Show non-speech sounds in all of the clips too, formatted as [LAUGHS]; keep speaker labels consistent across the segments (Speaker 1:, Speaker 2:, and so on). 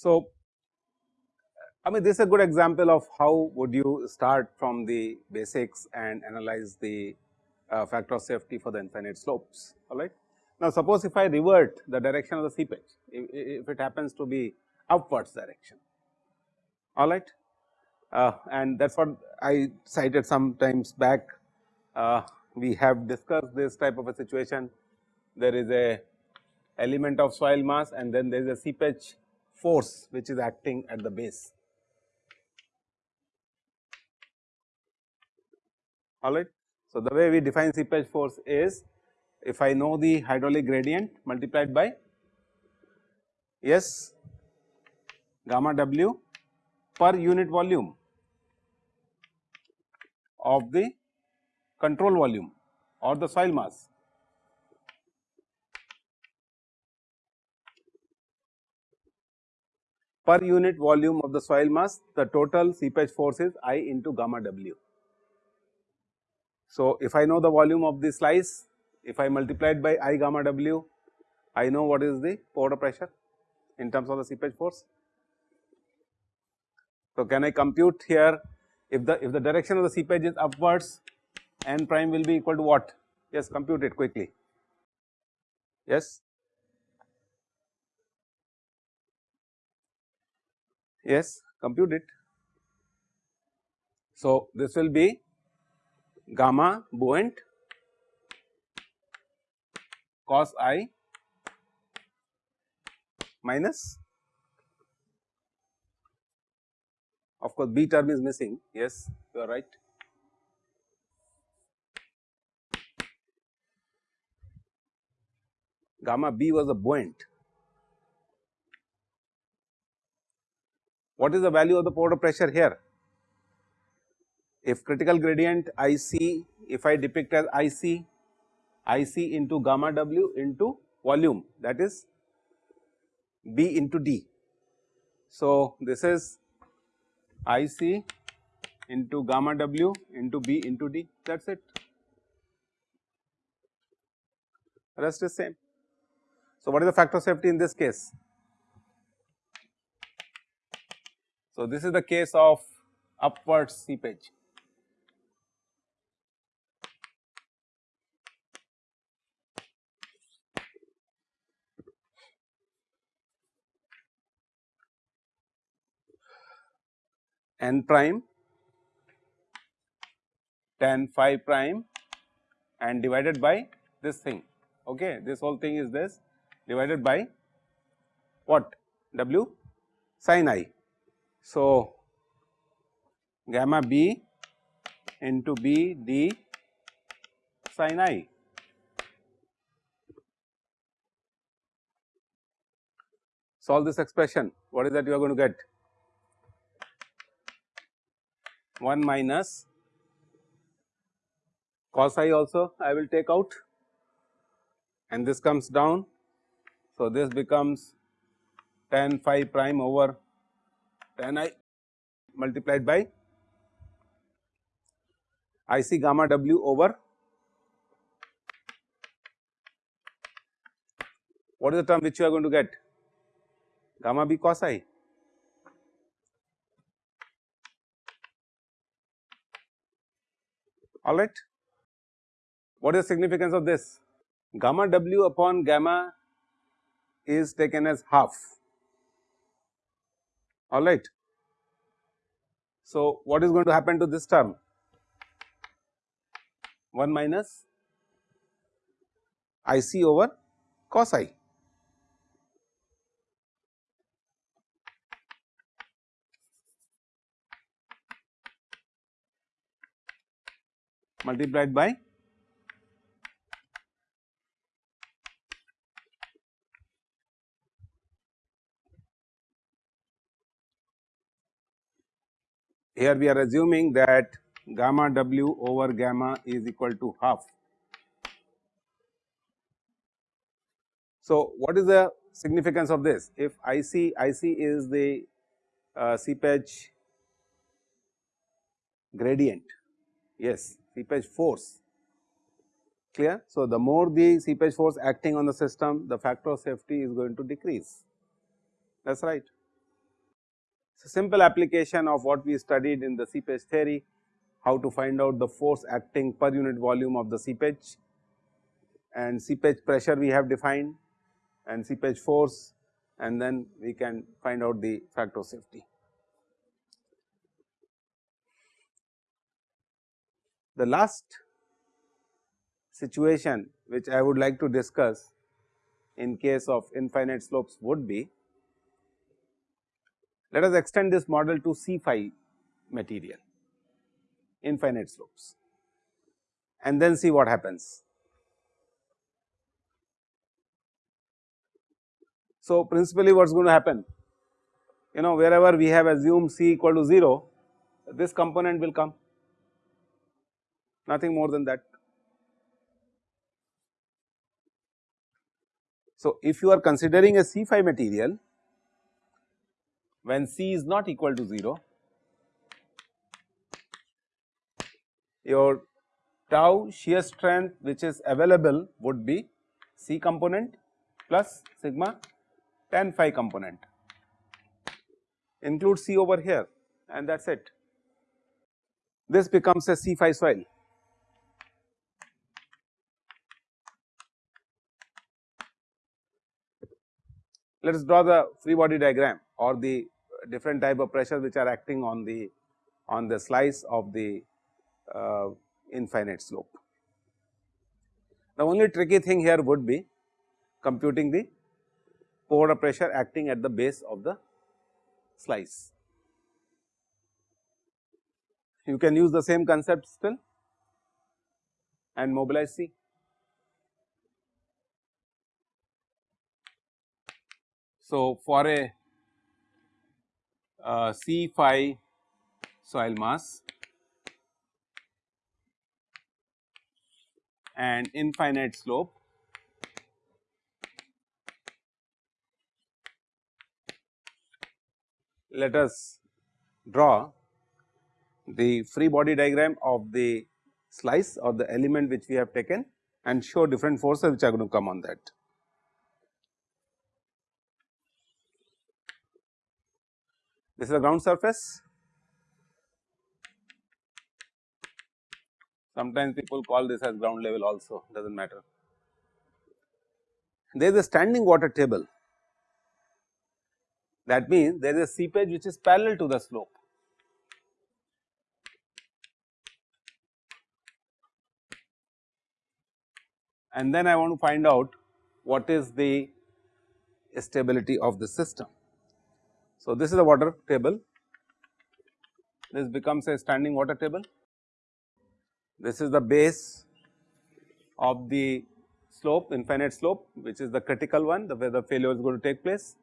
Speaker 1: So, I mean this is a good example of how would you start from the basics and analyze the uh, factor of safety for the infinite slopes alright. Now, suppose if I revert the direction of the seepage if, if it happens to be upwards direction alright uh, and that is what I cited sometimes back uh, we have discussed this type of a situation there is a element of soil mass and then there is a seepage force which is acting at the base. Alright. So, the way we define seepage force is if I know the hydraulic gradient multiplied by S gamma W per unit volume of the control volume or the soil mass per unit volume of the soil mass the total seepage force is I into gamma W. So, if I know the volume of the slice if I multiply it by I gamma W I know what is the pore pressure in terms of the seepage force. So, can I compute here if the if the direction of the seepage is upwards n prime will be equal to what? Yes, compute it quickly. Yes. Yes, compute it. So, this will be gamma buoyant cos i minus of course b term is missing. Yes you are right. Gamma b was a buoyant. What is the value of the pore pressure here? If critical gradient IC, if I depict as IC, IC into gamma W into volume that is B into D. So, this is IC into gamma W into B into D that is it, rest is same. So, what is the factor of safety in this case? So, this is the case of upward seepage. N prime tan phi prime and divided by this thing. Okay this whole thing is this divided by what? W? Sin i. So, gamma b into b d sin i. Solve this expression, what is that you are going to get? 1 minus cos i also I will take out. And this comes down. So, this becomes tan phi prime over tan i multiplied by I c gamma w over. What is the term which you are going to get? Gamma b cos i alright. What is the significance of this? Gamma w upon gamma is taken as half all right. So, what is going to happen to this term? 1 minus I c over cos i. multiplied by? Here we are assuming that gamma w over gamma is equal to half. So, what is the significance of this? If IC IC is the uh, seepage gradient. Yes seepage force clear. So, the more the seepage force acting on the system the factor of safety is going to decrease that is right. A simple application of what we studied in the seepage theory how to find out the force acting per unit volume of the seepage and seepage pressure we have defined and seepage force and then we can find out the factor of safety. The last situation which I would like to discuss in case of infinite slopes would be, let us extend this model to C phi material infinite slopes and then see what happens. So, principally what is going to happen you know wherever we have assumed c equal to 0 this component will come nothing more than that. So, if you are considering a C phi material when C is not equal to 0 your tau shear strength which is available would be C component plus sigma tan phi component include C over here and that is it. This becomes a C phi soil. Let us draw the free body diagram or the different type of pressure which are acting on the on the slice of the uh, infinite slope. The only tricky thing here would be computing the pore pressure acting at the base of the slice. You can use the same concept still and mobilize C. So, for a uh, C phi soil mass and infinite slope let us draw the free body diagram of the slice or the element which we have taken and show different forces which are going to come on that. This is the ground surface. Sometimes people call this as ground level also does not matter. There is a standing water table that means there is a seepage which is parallel to the slope. And then I want to find out what is the stability of the system. So, this is a water table, this becomes a standing water table. This is the base of the slope infinite slope which is the critical one the where the failure is going to take place.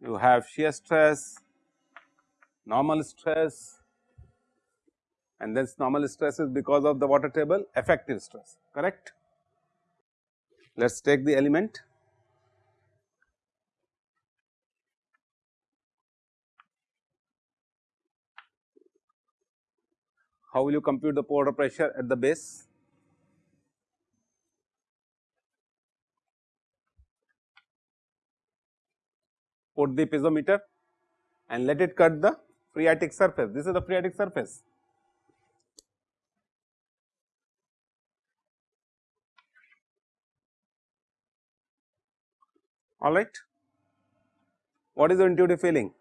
Speaker 1: you have shear stress, normal stress and this normal stress is because of the water table effective stress correct. Let us take the element how will you compute the pore pressure at the base? put the piezometer and let it cut the phreatic surface. This is the phreatic surface. All right. What is the intuitive feeling?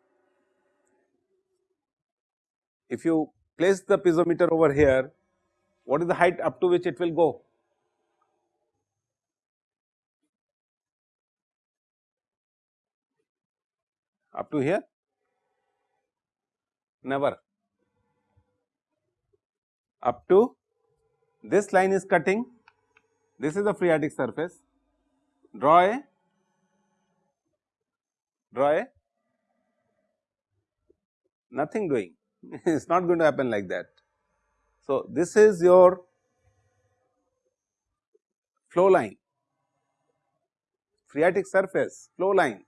Speaker 1: If you place the piezometer over here, what is the height up to which it will go? up to here? Never. Up to? This line is cutting, this is the phreatic surface, draw a, draw a, nothing doing, [LAUGHS] it is not going to happen like that. So, this is your flow line phreatic surface flow line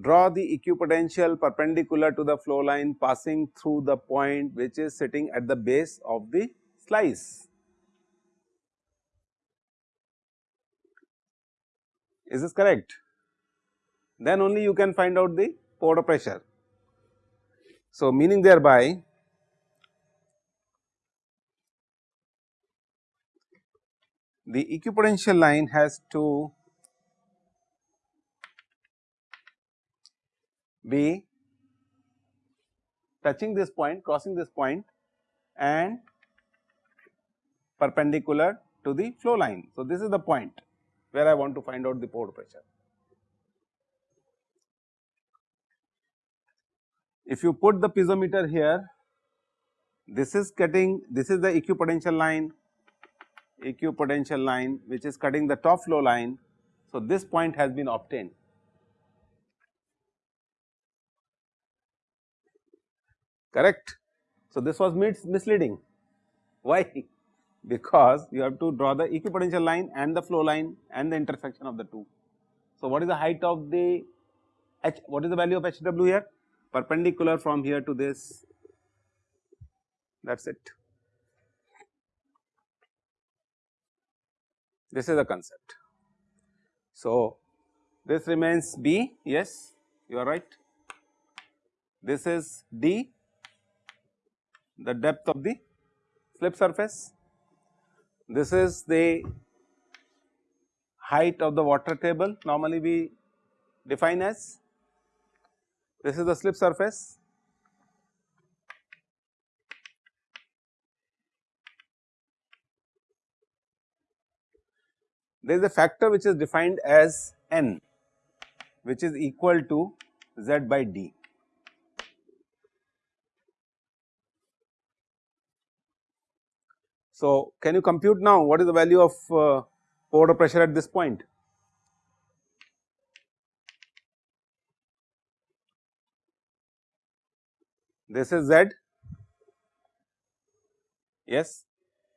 Speaker 1: draw the equipotential perpendicular to the flow line passing through the point which is sitting at the base of the slice. Is this correct? Then only you can find out the pore pressure. So, meaning thereby the equipotential line has to be touching this point, crossing this point and perpendicular to the flow line. So, this is the point where I want to find out the pore pressure. If you put the piezometer here, this is cutting, this is the equipotential line, equipotential line which is cutting the top flow line. So, this point has been obtained. correct. So, this was misleading why because you have to draw the equipotential line and the flow line and the intersection of the two. So, what is the height of the h what is the value of HW here perpendicular from here to this that is it. This is the concept. So, this remains B yes you are right this is D the depth of the slip surface. This is the height of the water table. Normally we define as this is the slip surface. There is a factor which is defined as n which is equal to z by d So, can you compute now what is the value of uh, pressure at this point? This is Z, yes.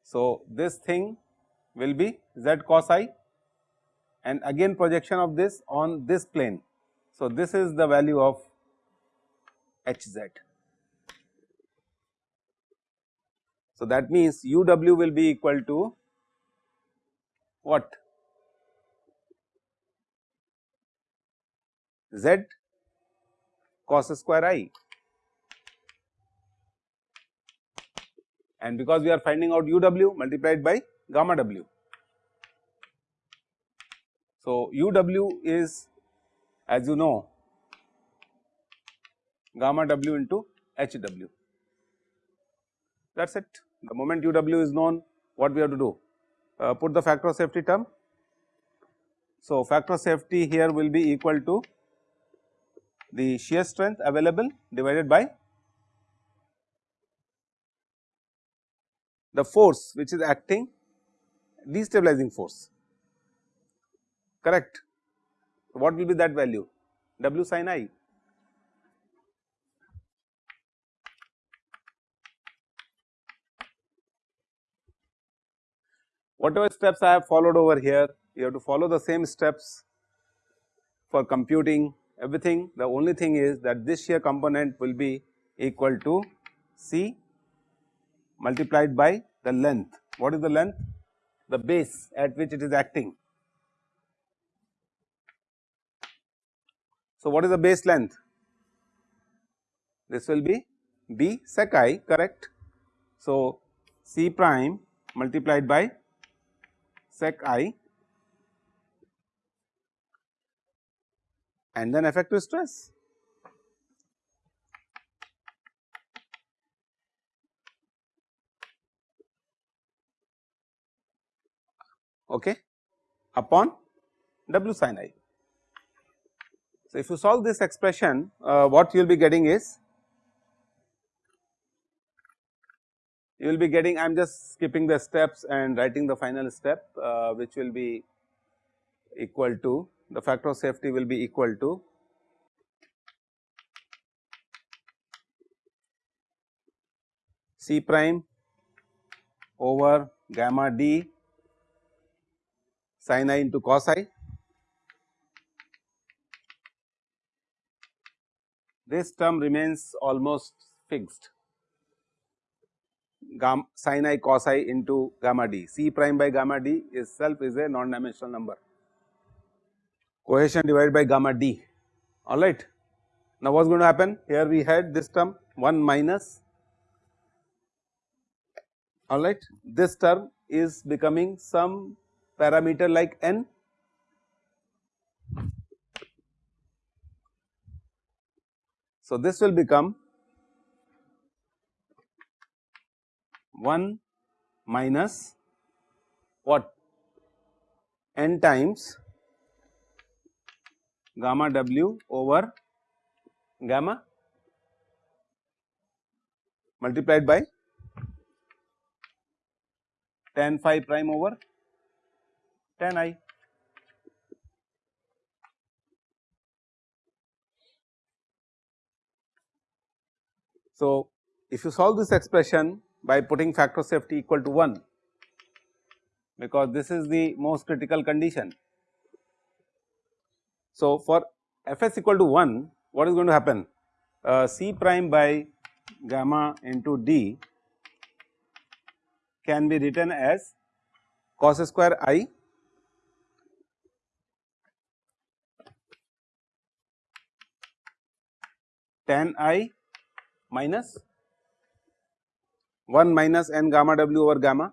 Speaker 1: So, this thing will be Z cos i and again projection of this on this plane. So, this is the value of H z. So, that means u w will be equal to what? z cos square i and because we are finding out u w multiplied by gamma w. So, u w is as you know gamma w into h w that is it. The moment UW is known what we have to do? Uh, put the factor of safety term. So, factor of safety here will be equal to the shear strength available divided by the force which is acting destabilizing force correct. What will be that value? W sin i Whatever steps I have followed over here, you have to follow the same steps for computing everything. The only thing is that this shear component will be equal to C multiplied by the length. What is the length? The base at which it is acting. So, what is the base length? This will be B sec i correct. So, C prime multiplied by sec i and then effective stress. Okay, upon W sin i. So, if you solve this expression uh, what you will be getting is you will be getting I am just skipping the steps and writing the final step uh, which will be equal to the factor of safety will be equal to C prime over gamma d sin i into cos i. This term remains almost fixed gamma sin i cos i into gamma d. C prime by gamma d itself is a non dimensional number. Cohesion divided by gamma d. Alright. Now what is going to happen? Here we had this term 1 minus. Alright this term is becoming some parameter like n. So, this will become 1 minus what n times gamma w over gamma multiplied by tan phi prime over tan i. So, if you solve this expression by putting factor safety equal to 1 because this is the most critical condition. So, for fs equal to 1 what is going to happen uh, c prime by gamma into d can be written as cos square i tan i minus 1 minus n gamma w over gamma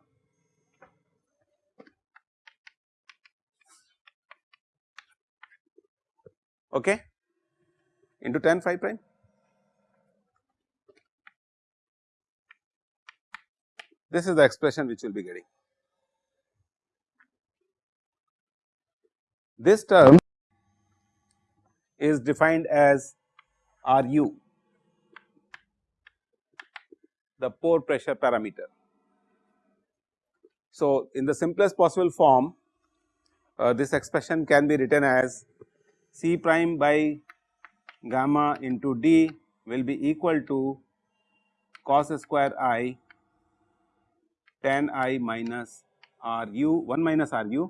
Speaker 1: okay into tan phi prime. This is the expression which we will be getting. This term is defined as R u the pore pressure parameter. So, in the simplest possible form uh, this expression can be written as C prime by gamma into D will be equal to cos square i tan i minus r u 1 minus r u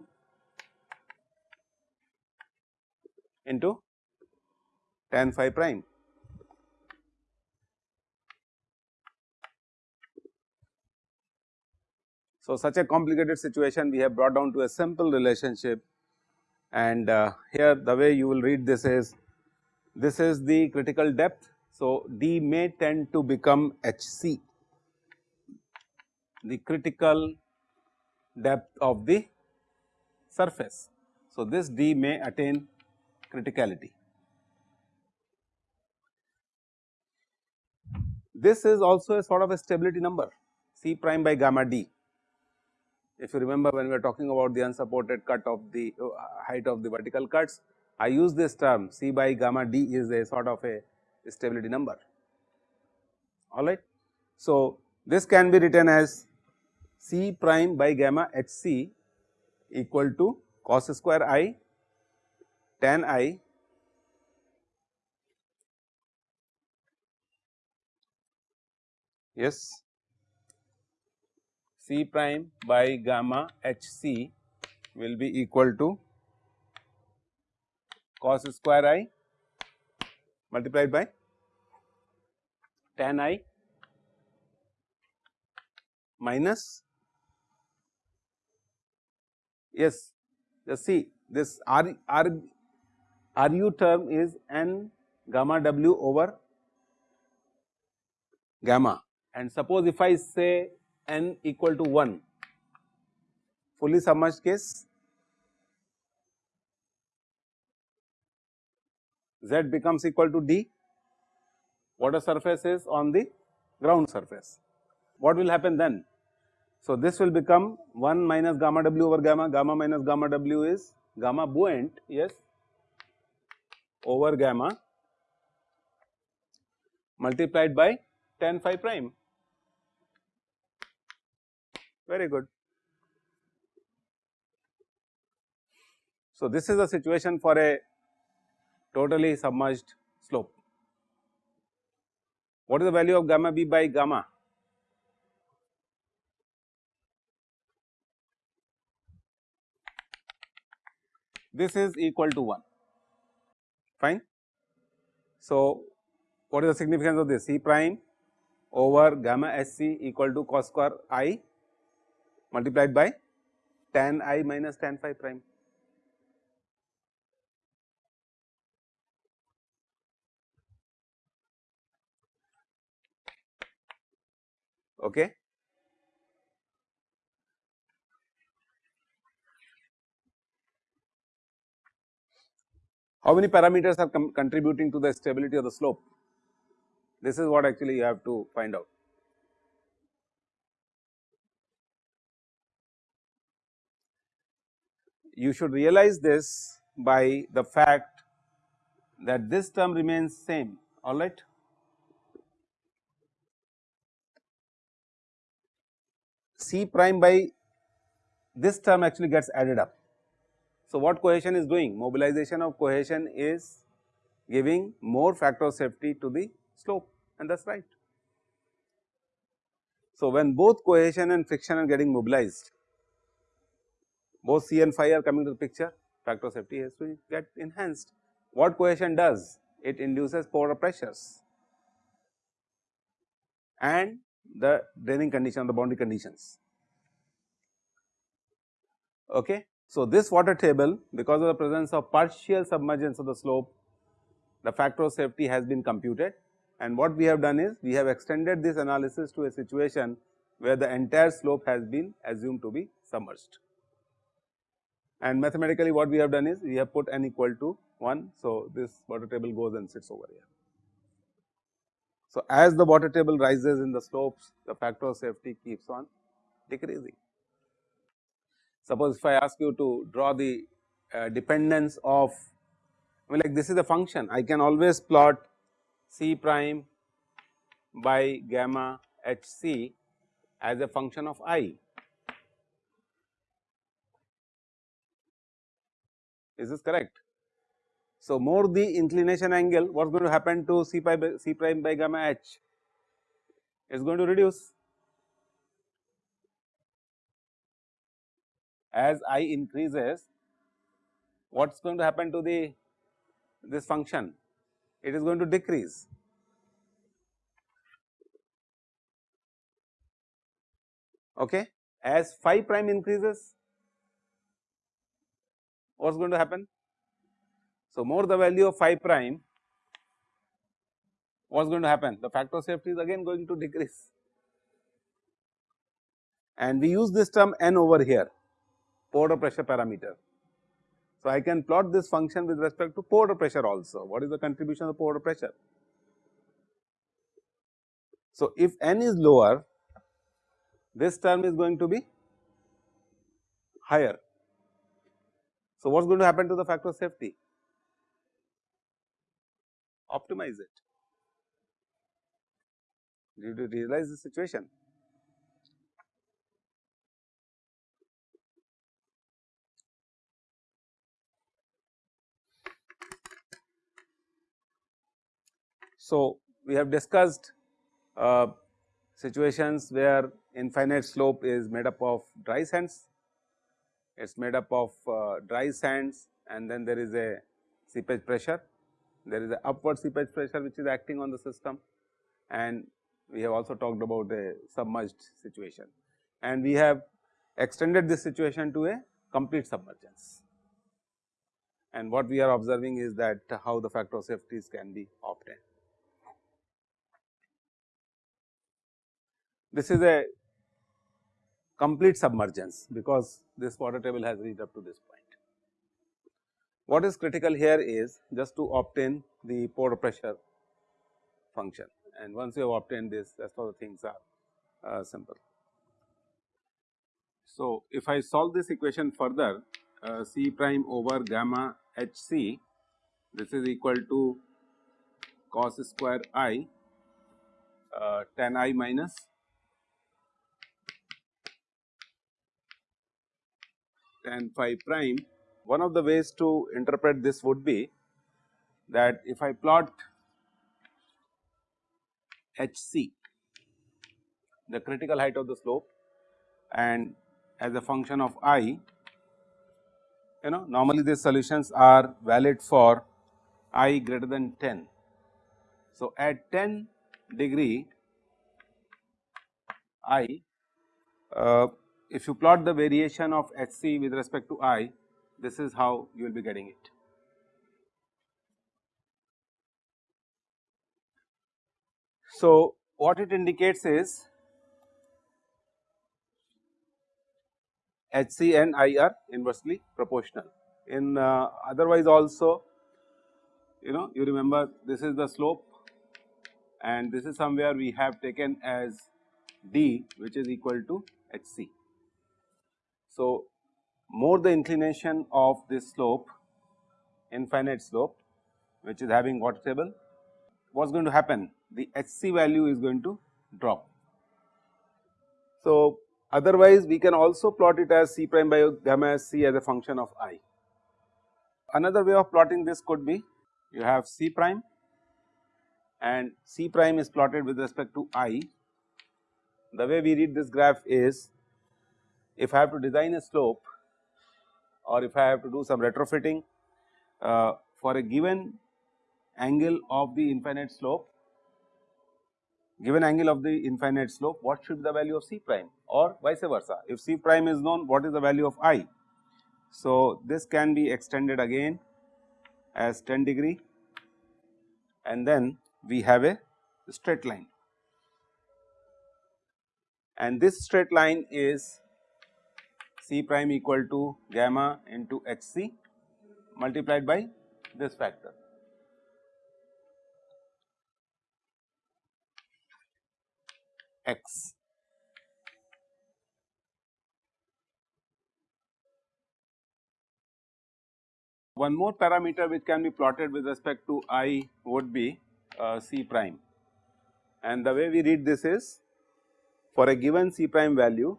Speaker 1: into tan phi prime. So, such a complicated situation we have brought down to a simple relationship and uh, here the way you will read this is this is the critical depth. So, D may tend to become HC the critical depth of the surface. So, this D may attain criticality. This is also a sort of a stability number C prime by gamma D if you remember when we are talking about the unsupported cut of the uh, height of the vertical cuts, I use this term C by gamma d is a sort of a stability number alright. So, this can be written as C prime by gamma h c equal to cos square i tan i yes C prime by gamma h c will be equal to cos square i multiplied by tan i minus yes just see this r r ru term is n gamma w over gamma. And suppose if I say n equal to 1 fully submerged case. Z becomes equal to d. Water surface is on the ground surface. What will happen then? So, this will become 1 minus gamma w over gamma, gamma minus gamma w is gamma buoyant yes over gamma multiplied by tan phi prime very good. So, this is the situation for a totally submerged slope. What is the value of gamma b by gamma? This is equal to 1, fine. So, what is the significance of this? C prime over gamma S c equal to cos square i multiplied by tan i minus tan phi prime. Okay. How many parameters are contributing to the stability of the slope? This is what actually you have to find out. You should realize this by the fact that this term remains same alright. C prime by this term actually gets added up. So, what cohesion is doing? Mobilization of cohesion is giving more factor of safety to the slope and that is right. So, when both cohesion and friction are getting mobilized, both C and phi are coming to the picture, factor of safety has to get enhanced. What cohesion does? It induces pore pressures and the draining condition, the boundary conditions. Okay. So, this water table because of the presence of partial submergence of the slope, the factor of safety has been computed and what we have done is we have extended this analysis to a situation where the entire slope has been assumed to be submerged. And mathematically what we have done is we have put n equal to 1. So, this water table goes and sits over here. So, as the water table rises in the slopes the factor of safety keeps on decreasing. Suppose if I ask you to draw the uh, dependence of I mean like this is a function I can always plot C prime by gamma h c as a function of i. Is this correct? So, more the inclination angle what is going to happen to C, pi by, C prime by gamma h is going to reduce as i increases what is going to happen to the this function it is going to decrease. Okay. As phi prime increases, what is going to happen? So, more the value of phi prime, what is going to happen? The factor of safety is again going to decrease. And we use this term n over here, pore pressure parameter. So, I can plot this function with respect to pore pressure also. What is the contribution of pore pressure? So, if n is lower, this term is going to be higher. So, what is going to happen to the factor of safety? Optimize it. Did you realize the situation? So, we have discussed uh, situations where infinite slope is made up of dry sands, it is made up of uh, dry sands and then there is a seepage pressure, there is a upward seepage pressure which is acting on the system and we have also talked about a submerged situation and we have extended this situation to a complete submergence. And what we are observing is that how the factor of safeties can be obtained. This is a complete submergence because this water table has reached up to this point. What is critical here is just to obtain the pore pressure function and once you have obtained this rest of the things are uh, simple. So, if I solve this equation further uh, C prime over gamma h c this is equal to cos square i uh, tan i minus tan phi prime, one of the ways to interpret this would be that if I plot hc the critical height of the slope and as a function of i you know normally these solutions are valid for i greater than 10. So, at 10 degree i uh, if you plot the variation of h c with respect to i this is how you will be getting it. So, what it indicates is H c and I are inversely proportional. In uh, otherwise also you know you remember this is the slope and this is somewhere we have taken as d which is equal to h c. So, more the inclination of this slope infinite slope which is having water table what is going to happen the h c value is going to drop. So, otherwise we can also plot it as c prime by gamma s c as a function of i. Another way of plotting this could be you have c prime and c prime is plotted with respect to i. The way we read this graph is if I have to design a slope or if I have to do some retrofitting uh, for a given angle of the infinite slope, given angle of the infinite slope what should be the value of c prime or vice versa. If c prime is known what is the value of i. So, this can be extended again as 10 degree and then we have a straight line and this straight line is c prime equal to gamma into h c multiplied by this factor. x. One more parameter which can be plotted with respect to i would be uh, c prime and the way we read this is for a given c prime value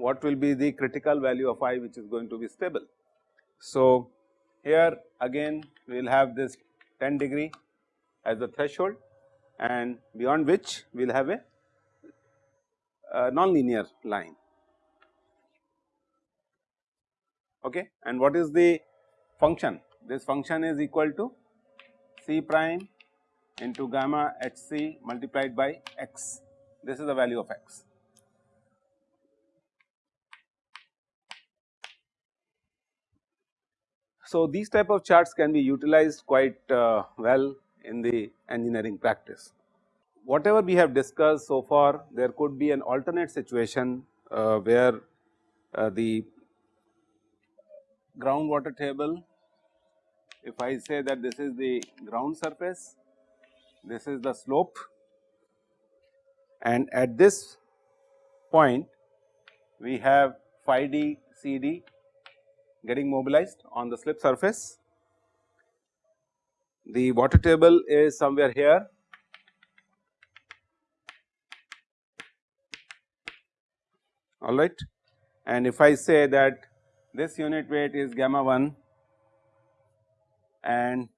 Speaker 1: what will be the critical value of i which is going to be stable. So, here again we will have this 10 degree as the threshold and beyond which we will have a, a non-linear line. Okay. And what is the function? This function is equal to c prime into gamma h c multiplied by x. This is the value of x. So, these type of charts can be utilized quite uh, well in the engineering practice. Whatever we have discussed so far there could be an alternate situation uh, where uh, the groundwater table if I say that this is the ground surface, this is the slope and at this point we have phi d C d getting mobilized on the slip surface. The water table is somewhere here all right and if I say that this unit weight is gamma 1 and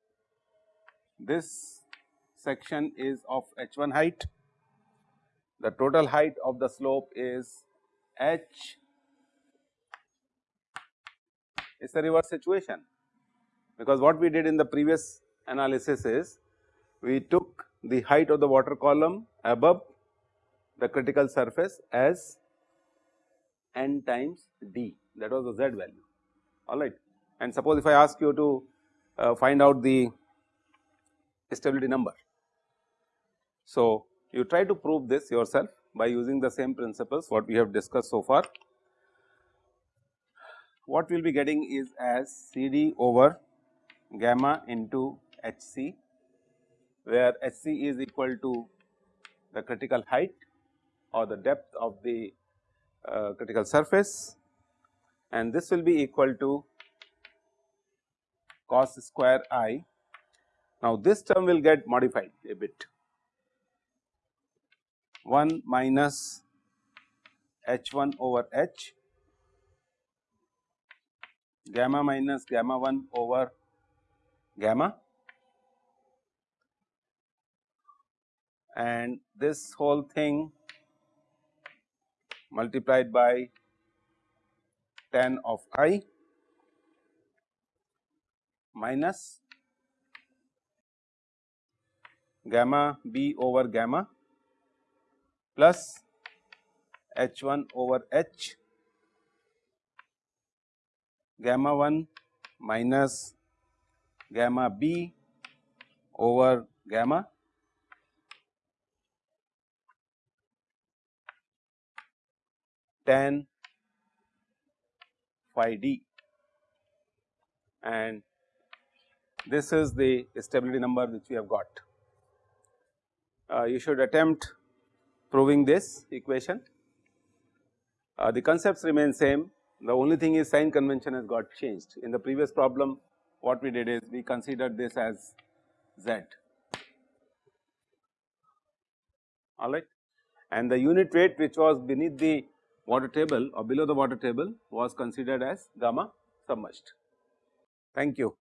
Speaker 1: this section is of h 1 height, the total height of the slope is h it's a reverse situation because what we did in the previous analysis is we took the height of the water column above the critical surface as n times d that was the z value alright. And suppose if I ask you to uh, find out the stability number. So, you try to prove this yourself by using the same principles what we have discussed so far what we will be getting is as C d over gamma into H c where H c is equal to the critical height or the depth of the uh, critical surface and this will be equal to cos square i. Now, this term will get modified a bit 1 minus h 1 over h gamma minus gamma 1 over gamma. And this whole thing multiplied by tan of i minus gamma b over gamma plus h 1 over h gamma 1 minus gamma b over gamma tan phi d and this is the stability number which we have got. Uh, you should attempt proving this equation. Uh, the concepts remain same, the only thing is sign convention has got changed. In the previous problem what we did is we considered this as z alright and the unit weight which was beneath the water table or below the water table was considered as gamma submerged. Thank you.